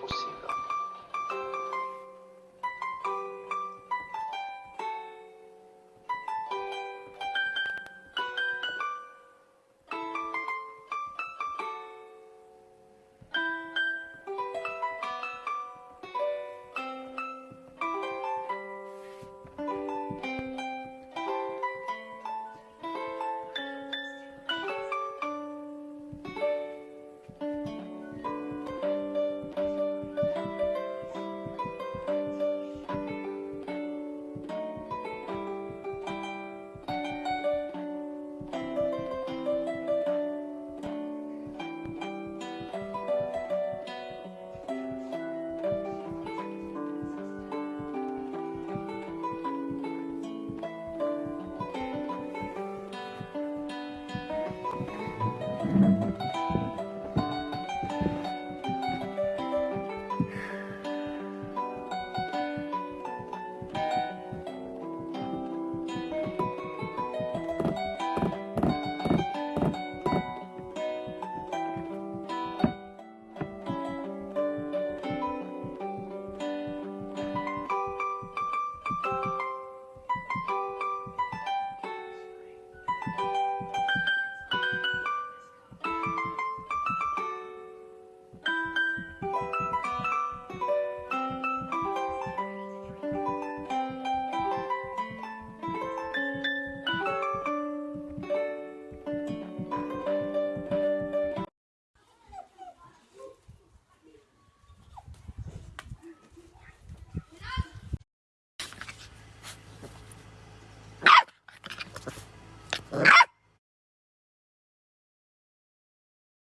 possível.